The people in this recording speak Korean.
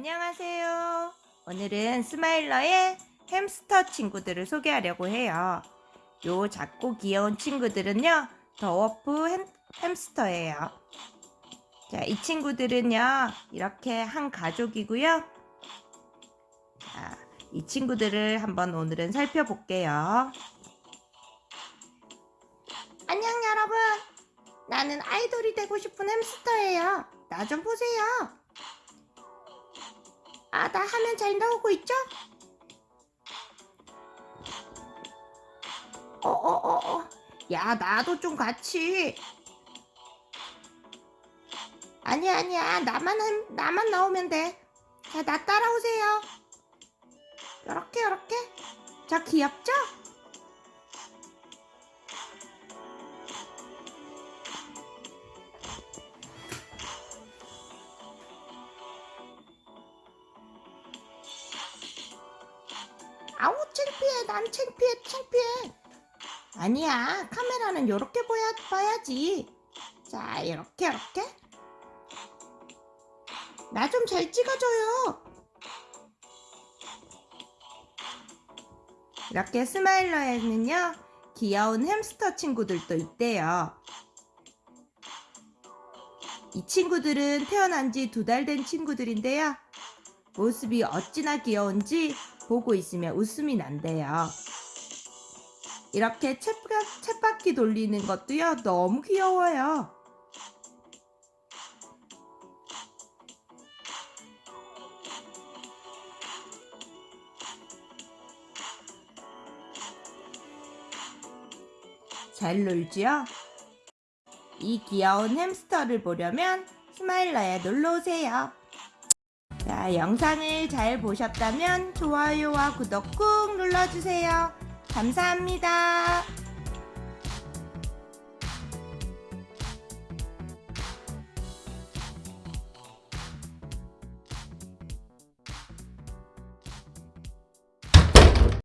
안녕하세요. 오늘은 스마일러의 햄스터 친구들을 소개하려고 해요. 요 작고 귀여운 친구들은요, 더워프 햄, 햄스터예요. 자, 이 친구들은요, 이렇게 한 가족이고요. 자, 이 친구들을 한번 오늘은 살펴볼게요. 안녕 여러분. 나는 아이돌이 되고 싶은 햄스터예요. 나 좀 보세요. 아, 나 화면 잘 나오고 있죠? 어, 어, 어, 어. 야, 나도 좀 같이. 아니야, 아니야. 나만, 한- 나만 나오면 돼. 자, 나 따라오세요. 요렇게, 요렇게. 자, 귀엽죠? 아우 창피해. 난 창피해. 창피해. 아니야. 카메라는 요렇게 보야, 봐야지. 자 이렇게 이렇게. 나 좀 잘 찍어줘요. 이렇게 스마일러에는요 귀여운 햄스터 친구들도 있대요. 이 친구들은 태어난 지 두 달 된 친구들인데요. 모습이 어찌나 귀여운지 보고 있으면 웃음이 난대요. 이렇게 쳇바퀴 돌리는 것도요, 너무 귀여워요. 잘 놀지요? 이 귀여운 햄스터를 보려면 스마일러에 놀러오세요. 자, 영상을 잘 보셨다면 좋아요와 구독 꾹 눌러주세요. 감사합니다.